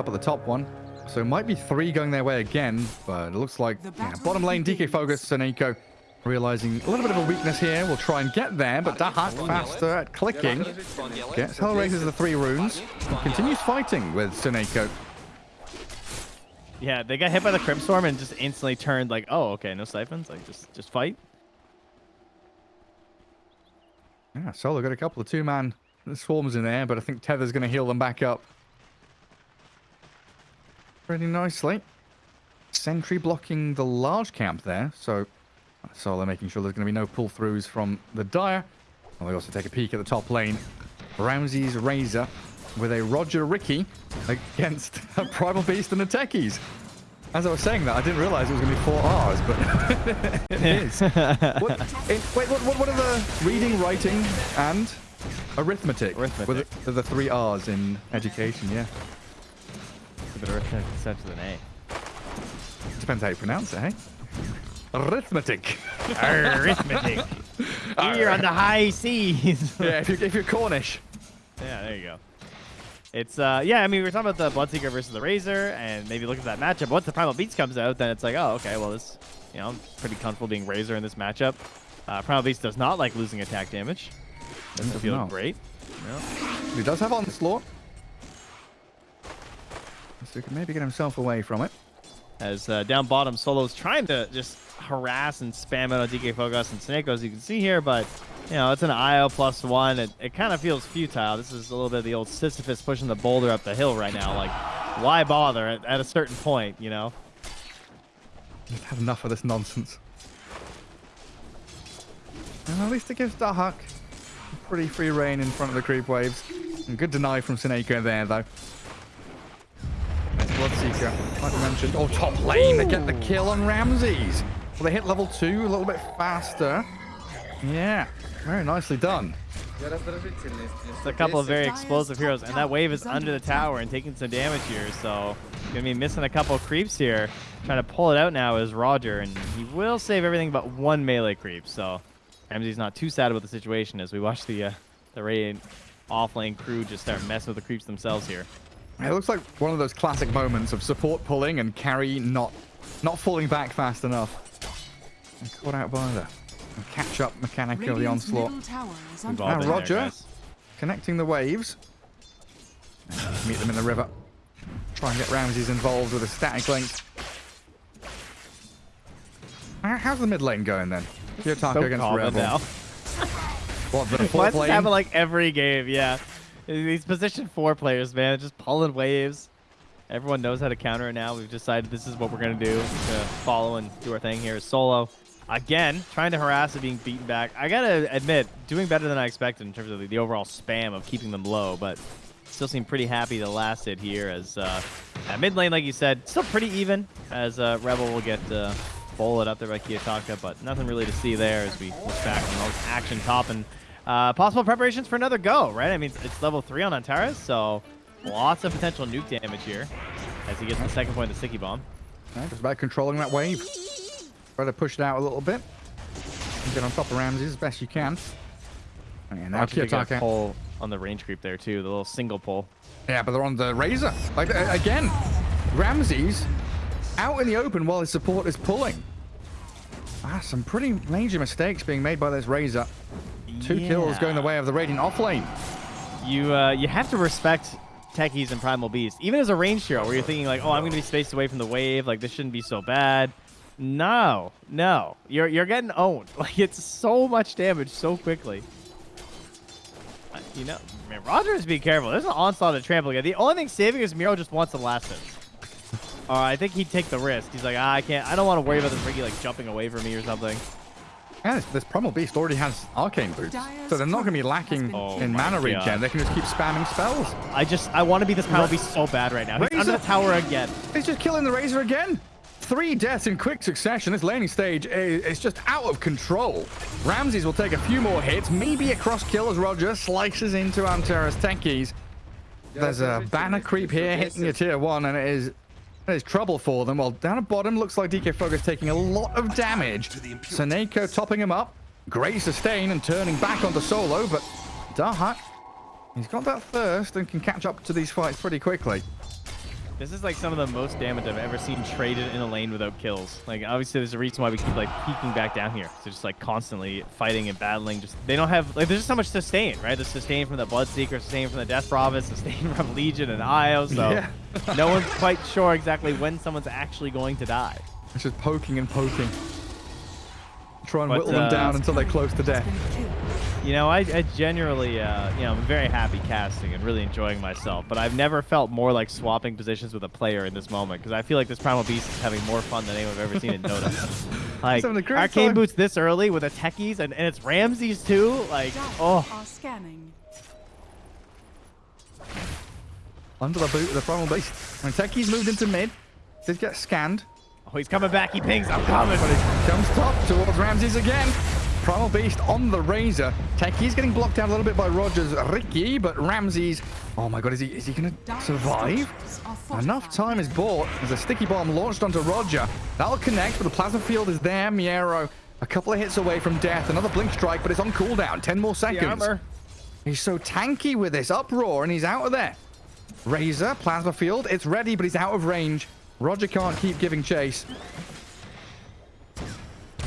Up at the top one. So it might be three going their way again, but it looks like yeah, bottom lane DK Focus and Eco realizing a little bit of a weakness here. We'll try and get there, but Dahak faster at clicking. Gets Hellraiser's the three runes. Continues fighting with Suneko. Yeah, they got hit by the Crypt Swarm and just instantly turned like, oh, okay, no siphons. Like, just just fight. Yeah, Solo got a couple of two-man swarms in there, but I think Tether's going to heal them back up. Pretty nicely. Sentry blocking the large camp there, so Solo making sure there's going to be no pull-throughs from the Dire. And we also take a peek at the top lane. Ramsey's Razor with a Roger Riki against a Primal Beast and the Techies. As I was saying that, I didn't realize it was going to be four R's, but it is. What, it, wait, what, what, are the reading, writing, and arithmetic? Arithmetic. With the, the three R's in education, yeah. Bit of arithmetic an A. Depends how you pronounce it, hey? Arithmetic. Arithmetic. Here on the high seas. yeah, if you're, if you're Cornish. Yeah, there you go. It's uh yeah, I mean we were talking about the Bloodseeker versus the Razor, and maybe look at that matchup. Once the Primal Beast comes out, then it's like, oh okay, well this, you know, I'm pretty comfortable being Razor in this matchup. Uh, Primal Beast does not like losing attack damage. Doesn't feel great. Yeah. He does have onslaught, so he can maybe get himself away from it. As uh, down bottom, Solo's trying to just harass and spam it on DK Focus and Snake, as you can see here, but you know, it's an IO plus one. It, it kind of feels futile. This is a little bit of the old Sisyphus pushing the boulder up the hill right now. Like, why bother at, at a certain point, you know? Just have enough of this nonsense. And at least it gives Dahak pretty free reign in front of the creep waves. And good deny from Sineko there, though. Bloodseeker, like I mentioned. Oh, top lane, they get the kill on Ramses. Well, they hit level two a little bit faster. Yeah, very nicely done. It's a couple of very explosive heroes, and that wave is under the tower and taking some damage here, so gonna be missing a couple creeps here. Trying to pull it out now is Roger, and he will save everything but one melee creep, so Ramsey's not too sad about the situation as we watch the uh, the raid off-lane crew just start messing with the creeps themselves here. It looks like one of those classic moments of support pulling and carry not not falling back fast enough. And caught out by the catch up mechanic of the onslaught. Now ah, Roger there, connecting the waves. Meet them in the river. Try and get Ramses involved with a static link. How's the mid lane going then? Kiyotaka so against Rebel. Now. what, the fourth lane? happen like every game, yeah. These position four players, man, just pulling waves. Everyone knows how to counter it now. We've decided this is what we're going to do to follow and do our thing here. Solo Again, trying to harass and being beaten back. I gotta admit, doing better than I expected in terms of the, the overall spam of keeping them low, but still seem pretty happy to last it here as uh, mid lane, like you said, still pretty even as uh, Rebel will get uh, bullet up there by Kiyotaka, but nothing really to see there as we look back on those action top and uh, possible preparations for another go, right? I mean, it's level 3 on Antares, so lots of potential nuke damage here as he gets the second point of the Sticky Bomb. Right, it's about controlling that wave. Try to push it out a little bit. Get on top of Ramses as best you can. And now Kiyotaka pull on the range creep there too, the little single pull. Yeah, but they're on the Razor. Like again, Ramses out in the open while his support is pulling. Ah, some pretty major mistakes being made by this Razor. Two yeah. kills going the way of the Radiant off lane. You uh, you have to respect Techies and Primal Beast, even as a range hero, where you're thinking like, oh, I'm going to be spaced away from the wave, like this shouldn't be so bad. No, no. You're you're getting owned. Like it's so much damage so quickly. Uh, you know, man, Rogers be careful. There's an onslaught of trample again. The only thing saving is Miero just wants the last hit. Or I think he'd take the risk. He's like, ah, I can't. I don't want to worry about this Riki like jumping away from me or something. Yeah, this, this Primal Beast already has Arcane Boots, so they're not going to be lacking oh in mana God. regen. They can just keep spamming spells. I just, I want to be this Primal Beast so bad right now. He's under the tower again. He's just killing the Razor again three deaths in quick succession. This laning stage is, just out of control. Ramses will take a few more hits, maybe a cross kill as Roger slices into Antares Techies. There's a banner creep here hitting your tier one, and it is it is trouble for them. While down at bottom, looks like DK Focus taking a lot of damage. Saneko topping him up. Great sustain and turning back onto Solo, but Dahak, he's got that thirst and can catch up to these fights pretty quickly. This is like some of the most damage I've ever seen traded in a lane without kills. Like obviously there's a reason why we keep like peeking back down here. They're just like constantly fighting and battling. Just they don't have like there's just so much sustain, right? The sustain from the Bloodseeker, sustain from the Death Prophet, sustain from Legion and Io. So Yeah. No one's quite sure exactly when someone's actually going to die. It's just poking and poking. Try and But, whittle them uh, down until they're close to death. You know, I, I genuinely, uh, you know, I'm very happy casting and really enjoying myself. But I've never felt more like swapping positions with a player in this moment because I feel like this Primal Beast is having more fun than anyone I've ever seen in Dota. like having a great arcane time. boots this early with a techies and, and it's Ramses too. Like, oh, Under the boot of the primal beast. When Techies moved into mid, did get scanned. oh, he's coming back. He pings. I'm coming. Comes top towards Ramses again. Primal Beast on the Razor. Techies getting blocked out a little bit by Rogers Riki, but Ramses. Oh my god, is he is he gonna survive? Enough time is bought. There's a sticky bomb launched onto Roger. That'll connect, but the plasma field is there. Miero a couple of hits away from death. Another blink strike, but it's on cooldown. 10 more seconds. He's so tanky with this uproar, and he's out of there. Razor, plasma field, it's ready, but he's out of range. Roger can't keep giving chase.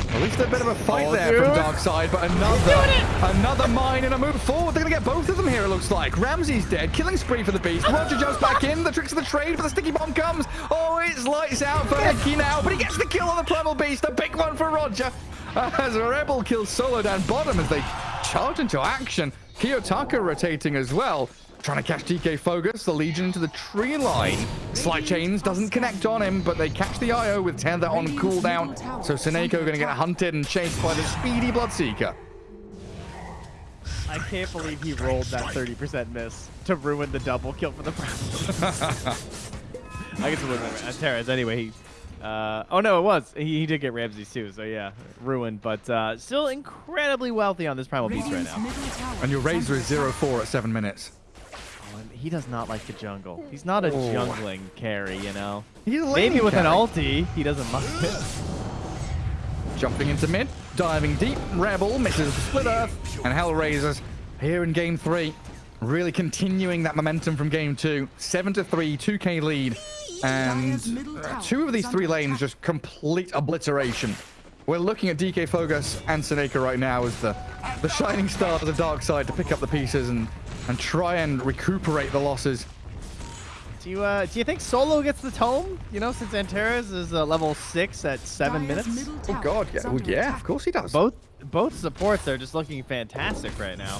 At least a bit of a fight Oh, there from dude. Darkseid, but another, another mine and a move forward. They're gonna get both of them here, it looks like. Ramsey's dead, killing spree for the beast. Roger jumps back in, the tricks of the trade, but the sticky bomb comes. Oh, it's lights out for Hickey now, but he gets the kill on the primal beast. A big one for Roger. As a Rebel kills Solo down bottom as they charge into action. Kiyotaka rotating as well. Trying to catch DK Fogus, the Legion into the tree line. Slight Chains doesn't connect on him, but they catch the IO with Tether on cooldown. So Seneko going to get hunted and chased by the speedy Bloodseeker. I can't believe he rolled that 30% miss to ruin the double kill for the Browns. I guess it wasn't uh, Terrace. Anyway, he. Uh, oh no, it was. He, he did get Ramses too, so yeah, ruined. But uh, still incredibly wealthy on this Primal Beast right now. And your Razor is 0-4 at 7 minutes. Oh, he does not like the jungle. He's not a Oh. jungling carry, you know. He's Maybe lane with an carry. ulti, he doesn't like it. Jumping into mid, diving deep, Rebel misses the split earth, and Hellraisers here in game three, really continuing that momentum from game two. Seven to three, 2k lead, and uh, two of these three lanes just complete obliteration. We're looking at DK Fogus and Seneca right now as the the shining stars of the dark side to pick up the pieces and and try and recuperate the losses. Do you uh, do you think Solo gets the tome? You know, since Antares is uh, level six at seven Dire's minutes. Oh god, yeah, well, yeah, of course he does. Both both supports are just looking fantastic right now.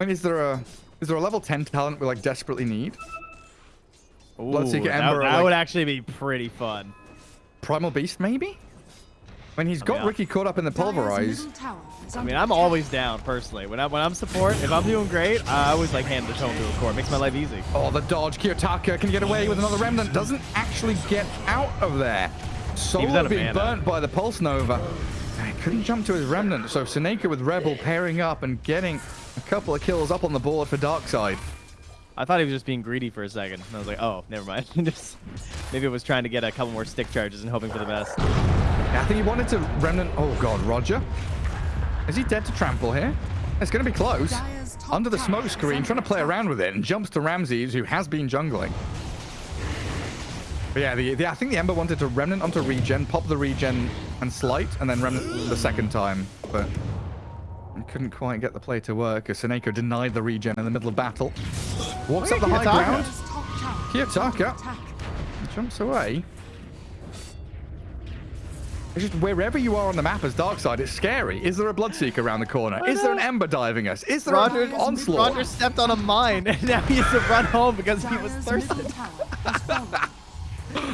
I mean, is there a is there a level 10 talent we like desperately need? Ooh, Bloodseeker that, Ember are that like- would actually be pretty fun. Primal Beast, maybe? When he's got mean, Riki caught up in the pulverize. middle tower is I mean, I'm always down personally. When I when I'm support, if I'm doing great, I always like hand the tome to a core. It makes my life easy. Oh, the dodge. Kiyotaka can get away with another remnant. Doesn't actually get out of there. out Solo of being burnt by the Pulse Nova. And he couldn't jump to his remnant. So Seneca with Rebel pairing up and getting a couple of kills up on the board for Darkseid. I thought he was just being greedy for a second. And I was like, oh, never mind. just maybe it was trying to get a couple more stick charges and hoping for the best. Yeah, I think he wanted to remnant. Oh, God, Roger. Is he dead to trample here? It's going to be close. Under the tower smoke screen, trying to play around with it, and jumps to Ramses, who has been jungling. But yeah, the, the, I think the Ember wanted to remnant onto regen, pop the regen and slight, and then remnant the second time. But I couldn't quite get the play to work as Seneko denied the regen in the middle of battle. Walks up the high ground, Dire's top Kiyotaka. is under attack. jumps away. It's just wherever you are on the map as Darkseid, it's scary. Is there a Bloodseeker around the corner? Is there an Ember diving us? Is there Roger, an onslaught? Roger stepped on a mine, and now he has to run home because he was Dire's thirsty. middle tower.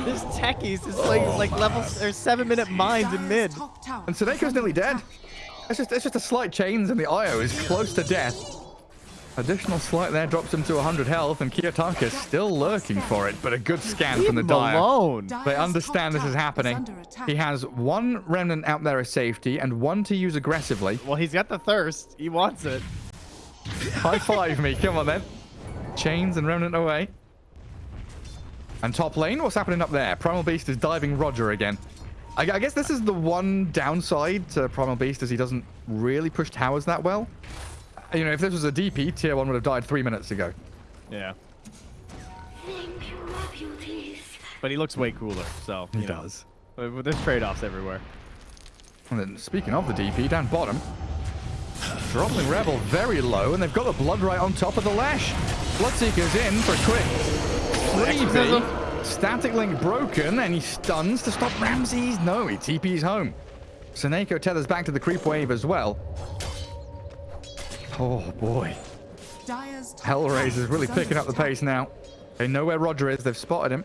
This techies is oh like like level or seven minute mines in mid. top tower And is Sudeiko's nearly dead. It's just, it's just a slight chains and the Io is close to death. Additional slight there drops him to 100 health and Kiyotaka is still lurking for it, but a good scan Leave from the him Dire. alone. They understand this is happening. under. He has one remnant out there as safety and one to use aggressively. Well, he's got the thirst. He wants it. High five me, come on then. Chains and remnant away. And top lane, what's happening up there? Primal Beast is diving Roger again. I, I guess this is the one downside to Primal Beast is he doesn't really push towers that well. You know, if this was a DP, tier 1 would have died three minutes ago. Yeah. But he looks way cooler, so He know. does. There's trade-offs everywhere. And then speaking of the DP, down bottom, dropping Rebel very low, and they've got the Blood Rite on top of the Lesh. Bloodseeker's in for a quick Exorcism. freebie. Static Link broken, and he stuns to stop Ramses. No, he TP's home. Seneko tethers back to the creep wave as well. Oh boy. Dire's top Hellraiser's really picking up the pace now. They know where Roger is. They've spotted him.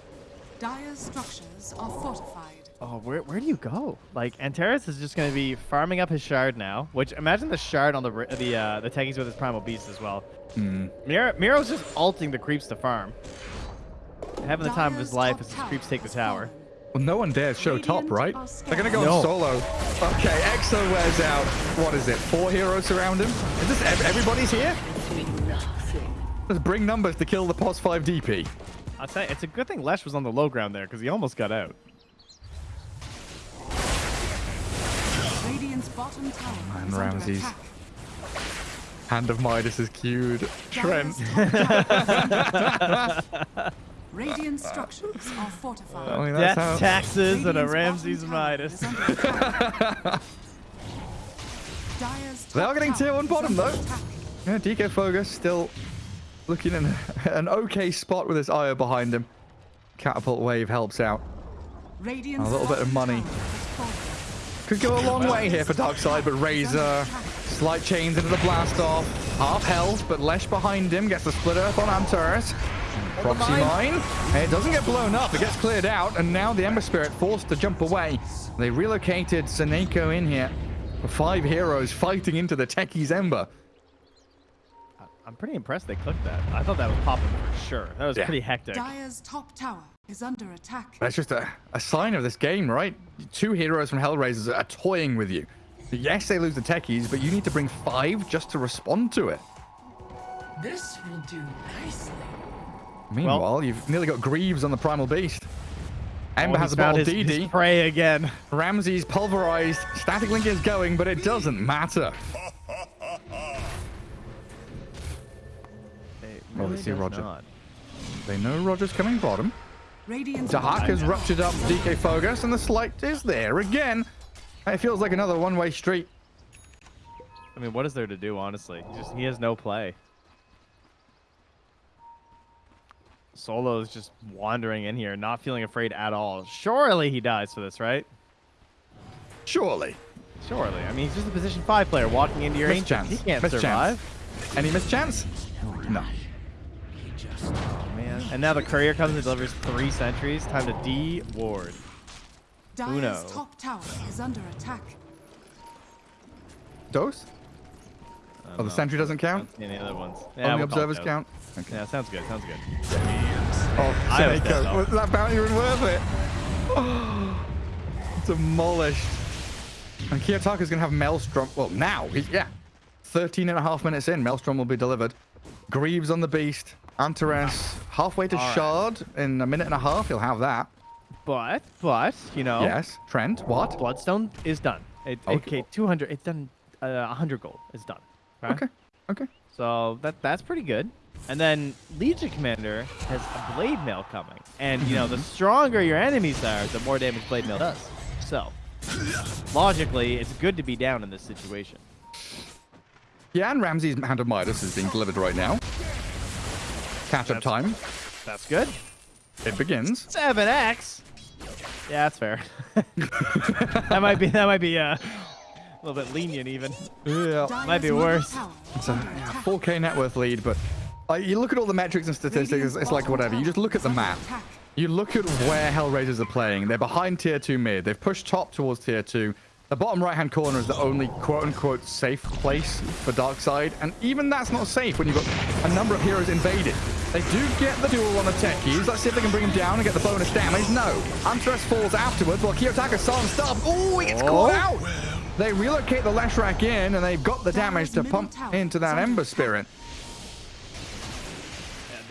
Dire's structures are fortified. Oh, where, where do you go? Like, Antares is just going to be farming up his shard now, which imagine the shard on the ri- the uh, the Techies with his Primal Beast as well. Hmm. Miero, Miero's just alting the creeps to farm. Having the time of his life as his creeps take the has tower. Fallen. Well, no one dares show top, right? They're gonna go No. solo. Okay, EXO wears out. What is it? Four heroes surround him. Is this ev- everybody's here? Let's bring numbers to kill the POS 5 DP. I'll tell you, it's a good thing Lesh was on the low ground there because he almost got out. Radiant's bottom tower Man, is Ramses. Hand of Midas is cued. Trent. Dire's top tower is under- Radiant structures are fortified. I mean, that's Death how. taxes and a Ramses Midas. is under attack. Dire's They are getting tier one bottom, though. Yeah, DK Fogus still looking in an okay spot with his Io behind him. Catapult wave helps out. Radiant's A little bit of money. tower has fallen. Could go a long way here for Darkseid, but Razor, slight chains into the blast off. Half health, but Lesh behind him gets the split earth on Antares. Proxy mine. And it doesn't get blown up, it gets cleared out, and now the Ember Spirit forced to jump away. They relocated Seneko in here. Five heroes fighting into the Techies Ember. I'm pretty impressed they clicked that. I thought that was popping for sure. That was Yeah. pretty hectic. Dire's top tower is under attack. That's just a, a sign of this game, right? Two heroes from Hellraisers are toying with you. Yes, they lose the techies, but you need to bring five just to respond to it. This will do nicely. Meanwhile, you've nearly got Greaves on the Primal Beast. Ember Oh, has he's a bottle found his, his DD. prey again. Ramsey's pulverized. Static Link is going, but it doesn't matter. It Oh, they see Roger. not. They know Roger's coming bottom. Radiant's Dahak bottom has ruptured up DK Fogus, and the slight is there again. It feels like another one-way street. I mean, what is there to do, honestly? He just he has no play. Solo's just wandering in here, not feeling afraid at all. Surely he dies for this, right? Surely. Surely. I mean, he's just a position five player walking into your Mischance. ancient. He can't Mischance. survive. Any mischance? No. Oh, man. And now the courier comes and delivers three sentries. Time to D ward. Dire's Uno. top tower is under attack. Dose? Oh, the know. sentry doesn't count? any other ones. Only we'll call it observers those. count? Okay. Yeah, sounds good. Sounds good. Oh, I was dead, Seneca. Was that bounty even worth it? Demolished. And Kiyotaka's going to have Maelstrom. Well, now. Yeah. 13 and a half minutes in, Maelstrom will be delivered. Greaves on the Beast. Antares halfway to All right. Shard. In a minute and a half, he'll have that. But, but, you know, Yes. Trent, what? Bloodstone is done. It, Okay. okay. 200. It's done. Uh, 100 gold is done. right? Okay. Okay. So that that's pretty good. And then Legion Commander has a Blade Mail coming. And, you know, the stronger your enemies are, the more damage Blade Mail does. So, logically, it's good to be down in this situation. Yeah, and Ramsey's Hand of Midas is being delivered right now. Catch up time. That's good. It begins. 7x. Yeah, that's fair. that might be that might be uh, a little bit lenient even. Yeah. Might be worse. It's a yeah, 4K net worth lead, but uh, you look at all the metrics and statistics, it's, it's like whatever. You just look at the map. You look at where Hellraisers are playing. They're behind tier 2 mid. They've pushed top towards tier 2. The bottom right-hand corner is the only quote-unquote safe place for Darkseid, and even that's not safe when you've got a number of heroes invaded. They do get the duel on the techies. Let's see if they can bring him down and get the bonus damage. No. Antares falls afterwards while Kiyotaka silenced up. Oh, he gets caught out. They relocate the Leshrac in, and they've got the damage to pump into that Ember. Spirit.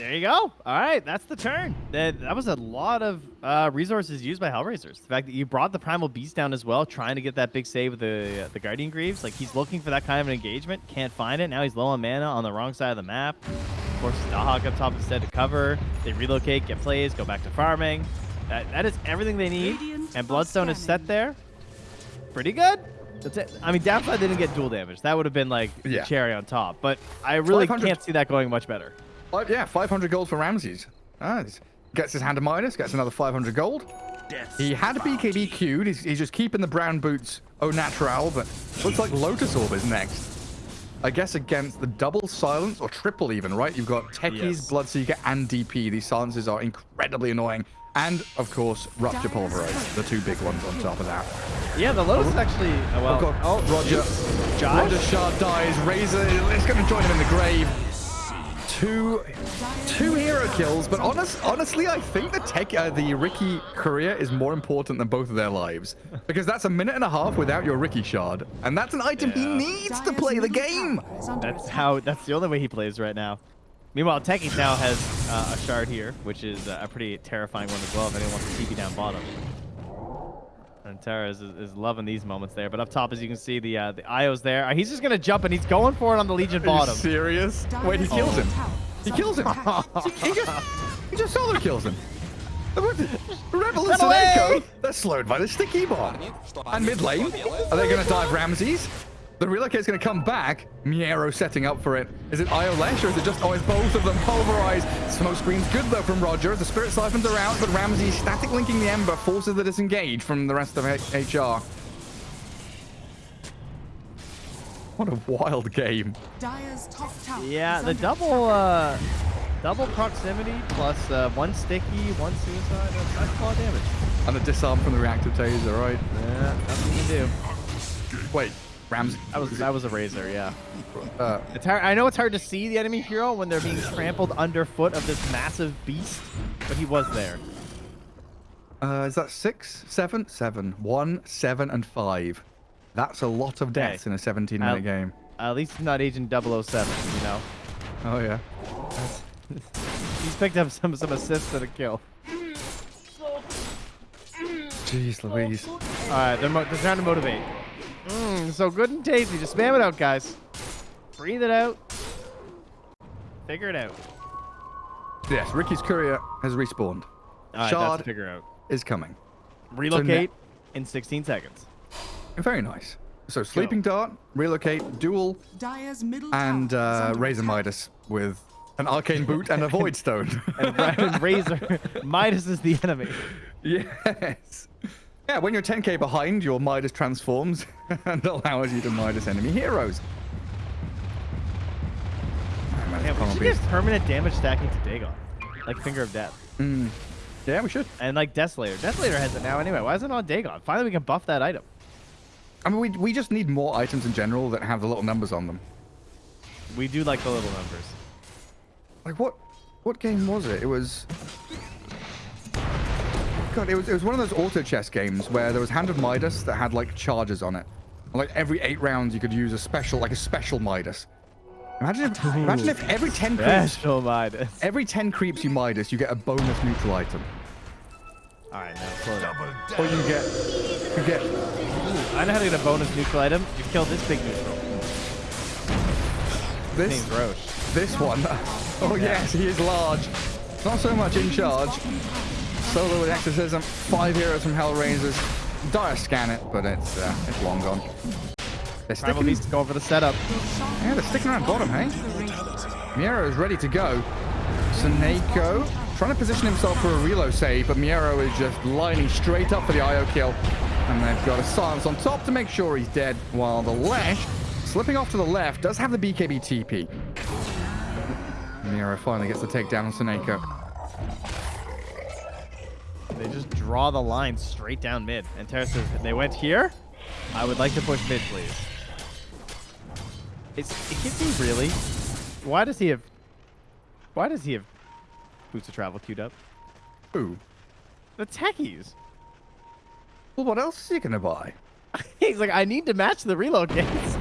Yeah, there you go. All right, that's the turn. That that was a lot of uh, resources used by Hellraisers. The fact that you brought the Primal Beast down as well, trying to get that big save with the uh, the Guardian Greaves. Like he's looking for that kind of an engagement, can't find it. Now he's low on mana on the wrong side of the map. forces Dahak up top instead to cover. They relocate, get plays, go back to farming. That, that is everything they need. Radiant And Bloodstone is set there. Pretty good. That's it. I mean, downside didn't get dual damage. That would have been like the Yeah. cherry on top. But I really can't see that going much better. Five, yeah, 500 gold for Ramses. Ah, he's- gets his hand of Midas, gets another 500 gold. He had a BKB queued. He's, he's just keeping the brown boots au natural, but looks like Lotus Orb is next. I guess against the double silence, or triple even, right? You've got Techies, Yes. Bloodseeker, and DP. These silences are incredibly annoying. And, of course, Rupture Pulverize, the two big ones on top of that. Yeah, the Lotus is actually. Oh, well. Oh, God. Oh, Roger. Josh? Roger Shard dies. Razor is going to join him in the grave. Two, two hero kills, but honest, honestly, I think the tech, uh, the Riki career is more important than both of their lives because that's a minute and a half without your Riki Shard, and that's an item he needs to play the game. tower is under That's how. That's the only way he plays right now. Meanwhile, Techies now has uh, a shard here, which is uh, a pretty terrifying one as well. If anyone wants to TP down bottom. Antares is, is loving these moments there. But up top, as you can see, the uh, the Io's there. Uh, he's just gonna jump and he's going for it on the Legion Are you bottom. serious? Wait, he Dire's kills middle him. He kills him. he, just, he just solo kills him. Rebel and Run away! Suneiko, they're slowed by the sticky bomb. And mid lane, are they going to dive Ramses? The relocate's going to come back. Miero setting up for it. Is it Io Lesh or is it just always both of them pulverized? Smoke screen's good though from Roger. The spirit siphons are out, but Ramsey static linking the Ember forces the disengage from the rest of H- HR. What a wild game. Dire's top tower Yeah, the double uh, double proximity plus uh, one sticky, one suicide. That's, that's a lot of damage. And the disarm from the reactive taser, right? Yeah, nothing you can do. Wait, Ramsey. That was that was a razor. Yeah. Uh, It's hard, I know it's hard to see the enemy hero when they're being trampled underfoot of this massive beast, but he was there. Uh, is that six, seven, seven, one, seven, and five? That's a lot of deaths Hey, in a 17-minute I'll- game. at least not Agent 007, you know. Oh yeah. He's picked up some some assists and a kill. Jeez Louise. All right, they're, mo- they're trying to motivate. Mmm, so good and tasty. Just spam it out, guys. Breathe it out. Figure it out. Yes, Riki's courier has respawned. All right, Shard that's figure out. is coming. Relocate in 16 seconds. Very nice. So sleeping dart, relocate, duel, and tower is uh, Razor. Midas with an arcane boot and a void stone. And, Ra- and Razor, Midas is the enemy. yes. Yeah, when you're 10k behind, your Midas transforms and allows you to Midas enemy heroes. Yeah, we should permanent damage stacking to Dagon. Like Finger of Death. Mm. Yeah, we should. And like Desolator. Desolator has it now anyway. Why isn't it on Dagon? Finally, we can buff that item. I mean, we, we just need more items in general that have the little numbers on them. We do like the little numbers. Like what? What game was it? It was. God, it was it was one of those auto chess games where there was Hand of Midas that had like charges on it. Like every eight rounds, you could use a special, like a special Midas. Imagine if, imagine if every ten creeps, Special Midas. every ten creeps you Midas, you get a bonus neutral item, All right, now slow down. or you get you get I know how to get a bonus neutral item. You killed this big neutral. His this name's Rosh. this one. Oh yes, he is large. Not so much in charge. Solo with exorcism, five heroes from Hellraisers. Dire scan it, but it's uh, it's long gone. They're sticking, Beast going for the setup. yeah, they're sticking around bottom, hey? Miero is ready to go. Suneko trying to position himself for a reload save, but Miero is just lining straight up for the IO kill. And they've got a silence on top to make sure he's dead, while the Lesh, slipping off to the left, does have the BKB TP. Miero finally gets the takedown on Suneko. They just draw the line straight down mid. Antares says, if they went here, I would like to push mid, please. It's, it me really. Why does he have? Why does he have boots of travel queued up? Who? The techies. Well, what else is he gonna buy? He's like, I need to match the reload gates.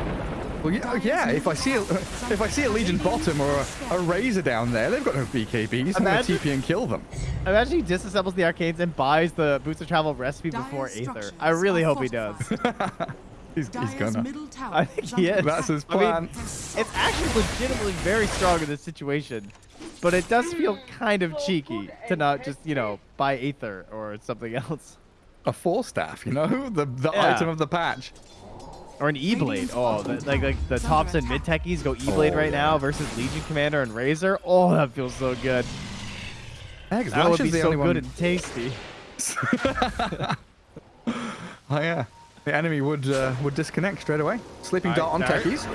Well, yeah, oh, yeah. If I see a, if I see a Legion bottom or a, a Razor down there, they've got no BKBs. I'm gonna TP and kill them. Imagine he disassembles the arcanes and buys the boots of travel recipe before Aether. I really hope he does. He's, he's gonna. middle tower I think is he is. That's his I mean, plan. It's actually legitimately very strong in this situation. but it does feel kind of cheeky to not just, you know, buy Aether or something else. A Force Staff, you know, the the Yeah. item of the patch. Or an E-Blade. Oh, the, like like the tops and mid techies go E-Blade Oh, right yeah. now versus Legion Commander and Razor. Oh, that feels so good. Yeah, 'cause That would be the so only good one- and tasty. Oh yeah. The enemy would uh, would disconnect straight away. Sleeping Alright, dart on techies.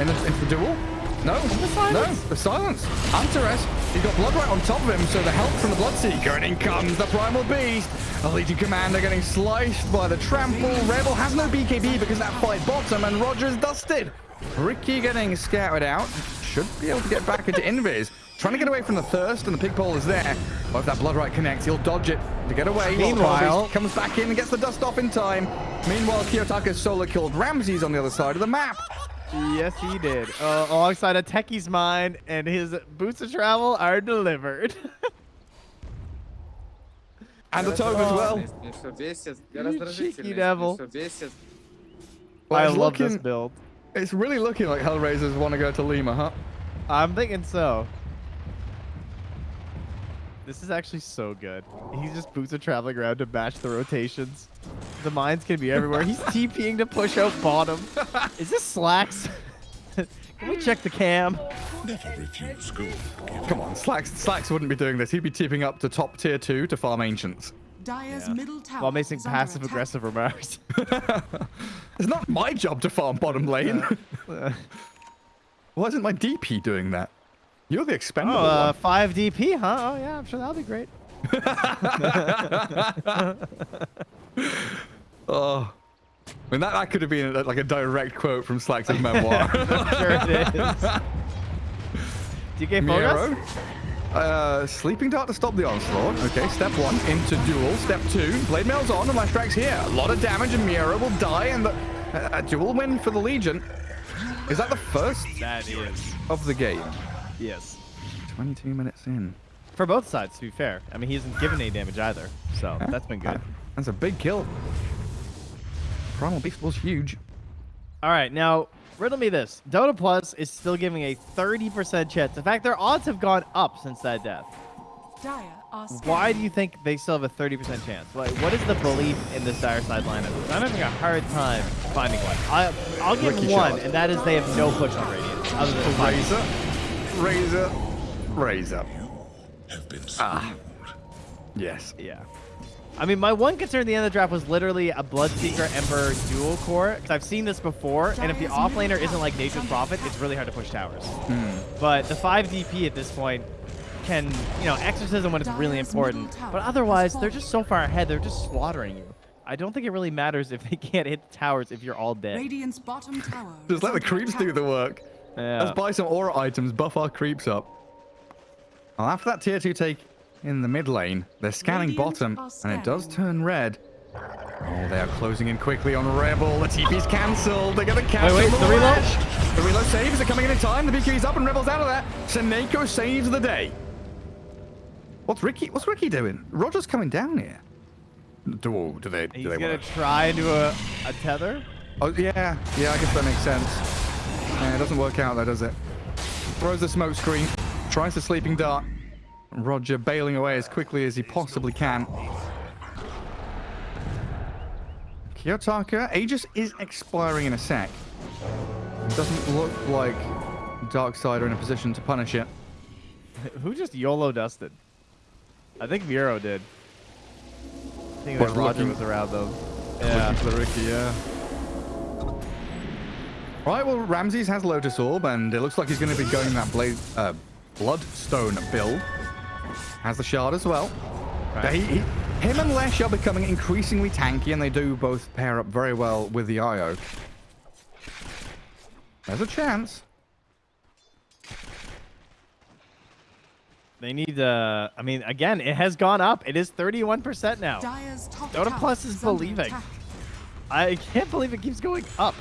In the, into the duel. No, no, the silence. Antares, he's got Blood Rite on top of him, so the help from the Bloodseeker, and in comes the Primal Beast. The Legion Commander getting sliced by the Trample. Rebel has no BKB because that fight bottom, and Roger's dusted. Riki getting scouted out. Should be able to get back into Invis. Trying to get away from the Thirst, and the Pig Pole is there. But if that Blood Rite connects, he'll dodge it to get away. while the Primal Meanwhile- Beast comes back in and gets the dust off in time. Meanwhile, Kiyotaka's solo killed Ramses on the other side of the map. Yes, he did. Uh, alongside a techie's mine and his boots of travel are delivered. and the tome as well. Cheeky devil. I love looking, this build. It's really looking like Hellraisers want to go to Lima, huh? I'm thinking so. This is actually so good. He's just boots are traveling around to match the rotations. The mines can be everywhere. He's TPing to push out bottom. Is this slacks? can we check the cam? Come on, Slacks, Slacks wouldn't be doing this. He'd be tipping up to top tier 2 to farm Ancients. Dire's middle tower. While making passive aggressive remarks. It's not my job to farm bottom lane. Why isn't my DP doing that? You're the Oh, expendable uh, one. 5 DP, huh? Oh, yeah, I'm sure that'll be great. Oh. I mean, that, that could have been uh, like a direct quote from Slacks' memoir. sure it is. DK Miero. Fogus? Uh, sleeping dart to stop the onslaught. Okay, step one into duel. Step two, blade mail's on and Leshrac's here. A lot of damage and Miero will die and the, uh, a duel win for the Legion. Is that the first That is. of the game? Yes. 22 minutes in. For both sides, to be fair. I mean, he hasn't given any damage either, so that's been good. That's a big kill. Primal Beast was huge. All right, now riddle me this: Dota Plus is still giving a 30% chance. In fact, their odds have gone up since that death. Dire Why do you think they still have a 30% chance? Like, what is the belief in this dire side lineup? I'm having a hard time finding one. I, I'll give Riki one, shot. and that is they have no push on Radiant. Other than Razor, Razor, Razor. Ah. Yes. Yeah. I mean, my one concern at the end of the draft was literally a Bloodseeker Ember dual core. Because I've seen this before, and if the offlaner isn't like Nature's Prophet, it's really hard to push towers. But the 5 DP at this point can, you know, exorcism when it's really important. But otherwise, they're just so far ahead, they're just slaughtering you. I don't think it really matters if they can't hit the towers if you're all dead. Radiant's bottom tower. Just let the creeps do the work. Yeah. Let's buy some aura items, buff our creeps up. Well, after that tier 2 take in the mid lane, they're scanning Radiant bottom, are and it does turn red. Oh, they are closing in quickly on Rebel. The TP's cancelled. They're going to catch wait, him with the a reload? Lesh. The reload saves are coming in in time. The BK's up and Rebel's out of there. Seneko saves the day. What's Riki? What's Riki doing? Roger's coming down here. Do, oh, do they? Do He's they gonna work? try and do a, a tether. Oh, yeah. Yeah, I guess that makes sense. Yeah, it doesn't work out though, does it? Throws the smoke screen, tries the sleeping dart. Roger bailing away as quickly as he possibly can. Kiyotaka, Aegis is expiring in a sec. Doesn't look like Darkseid are in a position to punish it. Who just YOLO dusted? I think Miero did. I think Roger looking- was around though. Yeah. Riki, yeah. Right, well, Ramses has Lotus Orb, and it looks like he's going to be going that blade, uh, Bloodstone build. Has the Shard as well. Right. He, he, him and Lesh are becoming increasingly tanky, and they do both pair up very well with the IO. There's a chance. They need uh I mean again, it has gone up. It is 31% now. Dire's Dota Plus is believing. attack. I can't believe it keeps going up.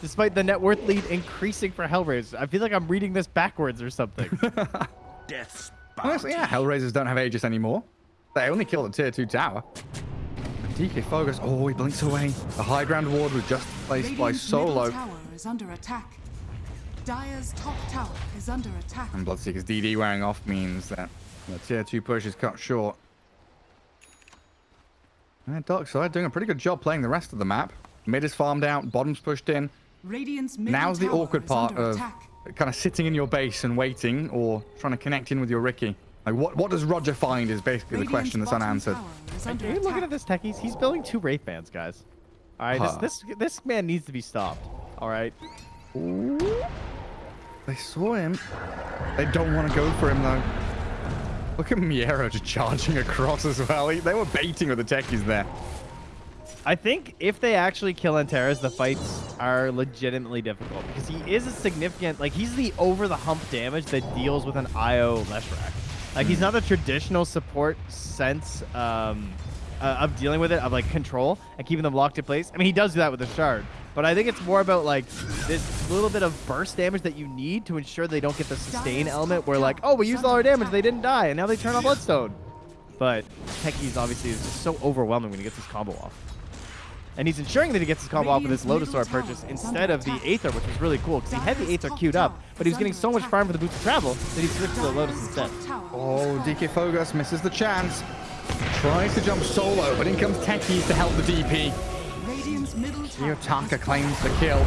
Despite the net worth lead increasing for Hellraiser. I feel like I'm reading this backwards or something. Death's Honestly, yeah, Hellraisers don't have Aegis anymore. They only kill the tier 2 tower. DK Focus, oh, he blinks away. The high ground ward was just placed by Solo. tower is under attack. Dire's top tower is under attack. And Bloodseeker's DD wearing off means that the tier 2 push is cut short. And Darkside doing a pretty good job playing the rest of the map. Mid is farmed out, bottom's pushed in. Radiant's middle Now's the awkward part of kind of sitting in your base and waiting or trying to connect in with your Riki. Like, what, what does Roger find is basically the question that's unanswered. tower is Are you looking at this techies? He's building two Wraith Bands, guys. All right, Huh. this, this this man needs to be stopped. All right. They saw him. They don't want to go for him, though. Look at Miero just charging across as well. He- They were baiting with the techies there. I think if they actually kill Antares, the fights are legitimately difficult because he is a significant, like he's the over the hump damage that deals with an IO Leshrac. Like he's not the traditional support sense um, uh, of dealing with it, of like control and keeping them locked in place. I mean, he does do that with the shard, but I think it's more about like this little bit of burst damage that you need to ensure they don't get the sustain element where like, oh, we used all our damage, they didn't die, and now they turn on Bloodstone. But Techies obviously is just so overwhelming when he gets his combo off. And he's ensuring that he gets his combo off with his Lotus Sword purchase instead of the Aether, which was really cool because he had the Aether queued up, but he was getting so much farm for the boots of travel that he switched to the Lotus instead. Oh, DK Fogus misses the chance. Tries to jump solo, but in comes Techies to help the DP. Radiant's Yotaka claims the kill.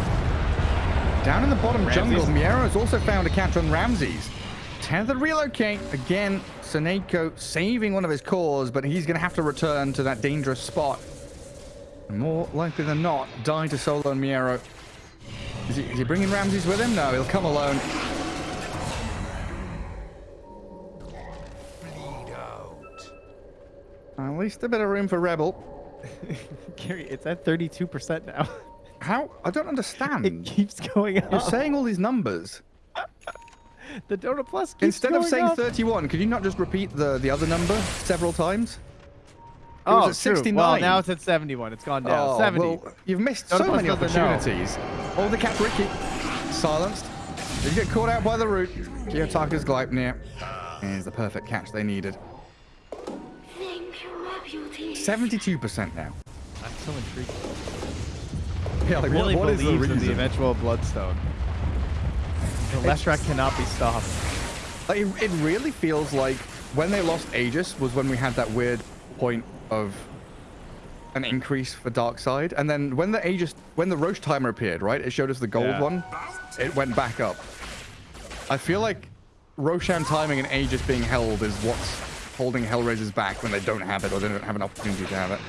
Down in the bottom jungle, Miero has also found a catch on Ramses. Tether relocate. Again, Seneko saving one of his cores, but he's going to have to return to that dangerous spot. More likely than not, die to Solo and Miero. Is he, is he bringing Ramses with him? No, he'll come alone. At least a bit of room for Rebel. Gary, it's at 32% now. How? I don't understand. it keeps going up. You're saying all these numbers. The Dota Plus keeps Instead of saying up. 31, could you not just repeat the, the other number several times? Oh, was at true. 69. Well, now it's at 71. It's gone down. Oh, 70. well, you've missed so many opportunities. Oh, the cat Riki. Silenced. You get caught out by the root. Kiyotaka's Gleipnir is the perfect catch they needed. Thank you, my beauty. 72% now. I'm so intrigued. Yeah, like, really what, what is the believes in reason? the eventual Bloodstone. The Leshrac cannot be stopped. Like, it, it really feels like when they lost Aegis was when we had that weird point of an increase for Darkseid. And then when the Aegis, when the Rosh timer appeared, right, it showed us the gold Yeah. one. It went back up. I feel like Roshan timing and Aegis being held is what's holding Hellraisers back when they don't have it or they don't have an opportunity to have it.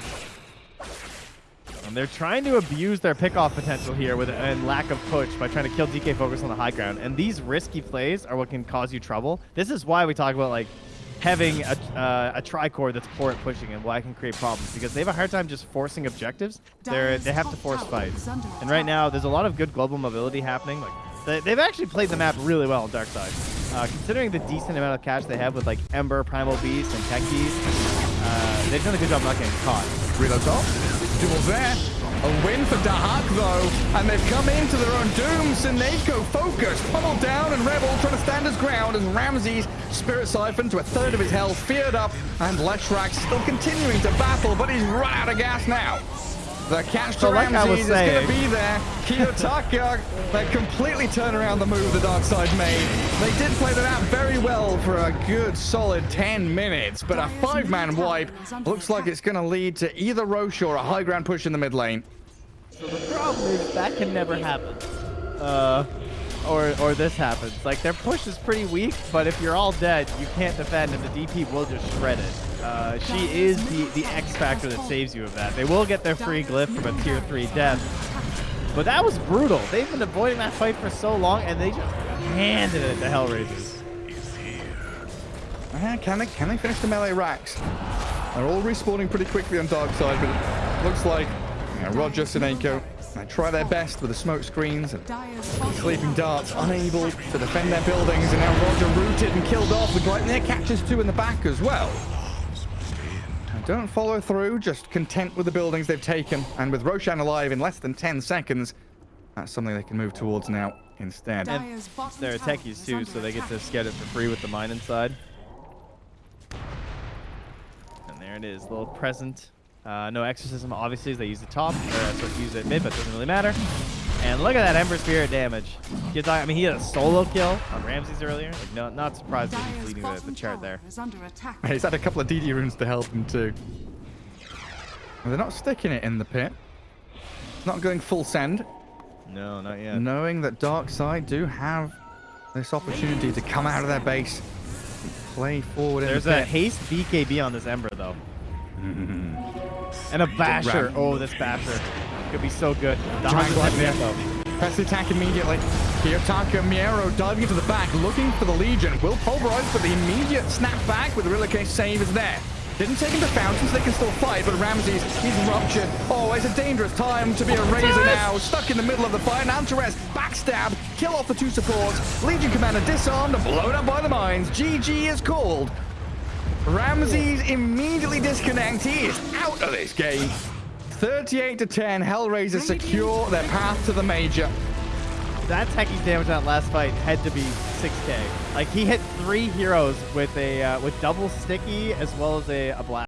And they're trying to abuse their pickoff potential here with and lack of push by trying to kill DK Focus on the high ground. And these risky plays are what can cause you trouble. This is why we talk about like having a, uh, a tricore that's poor at pushing and why it can create problems because they have a hard time just forcing objectives. They're they have to force fights. And right now there's a lot of good global mobility happening. Like they, they've actually played the map really well on Dark Side. Uh, considering the decent amount of cash they have with like Ember, Primal Beast, and Techies, uh, they've done a good job not getting caught. Reload Duel there. A win for Dahak though, and they've come into their own doom. Sineko focused, pummeled down, and Rebel trying to stand his ground as Ramses Spirit Siphon to a third of his health, feared up, and Leshrac still continuing to battle, but he's run out of gas now. The catch to So like I was Ramses is going to be there. Kiyotaka, they completely turn around the move the Dark Side made. They did play that out very well for a good solid 10 minutes, but a five-man wipe looks like it's going to lead to either Rosh or a high ground push in the mid lane. So the problem is that can never happen. Uh, or or this happens. Like their push is pretty weak, but if you're all dead, you can't defend, and the DP will just shred it. Uh, she is the the X factor that saves you of that. They will get their free glyph from a tier three death, but that was brutal. They've been avoiding that fight for so long, and they just handed it to Hellraisers. Uh, can they can they finish the melee racks? They're all respawning pretty quickly on dark side, but it looks like you know, Roger Sineko they try their best with the smoke screens and sleeping darts, unable to defend their buildings, and now Roger rooted and killed off the Gleipnir catches two in the back as well. And don't follow through, just content with the buildings they've taken, and with Roshan alive in less than 10 seconds, that's something they can move towards now instead. Dire's bottom They're tower techies too, so they get to get it for free with the mine inside. And there it is, little present. Uh, no exorcism, obviously, as they use the top, or uh, so use it mid, but it doesn't really matter. And look at that Ember Spirit damage. You're talking- I mean, he had a solo kill on Ramses earlier. Like, no, not surprised that he's leading the, the chart there. there. is under attack. He's had a couple of DD runes to help him too. And they're not sticking it in the pit. Not going full send, No, not yet. knowing that Dark Side do have this opportunity to come out of their base, and play forward in There's the a pit. haste BKB on this Ember, though. and a Basher. Oh, this Basher. Could be so good. The Triangle 100 there. Press the attack immediately. Kiyotaka Miero diving into the back, looking for the Legion. Will pulverize, but the immediate snap back with the Rilke save is there. Didn't take him to Fountains, they can still fight, but Ramses, he's ruptured. Oh, it's a dangerous time to be a Razor now. Stuck in the middle of the fight. Antares, backstab, kill off the two supports. Legion commander disarmed and blown up by the mines. GG is called. Ramses immediately disconnects. He is out of this game. 38 to 10, Hellraiser secure their path to the major. That Techies' damage on that last fight had to be 6k. Like, he hit three heroes with a uh, with double sticky as well as a, a blast.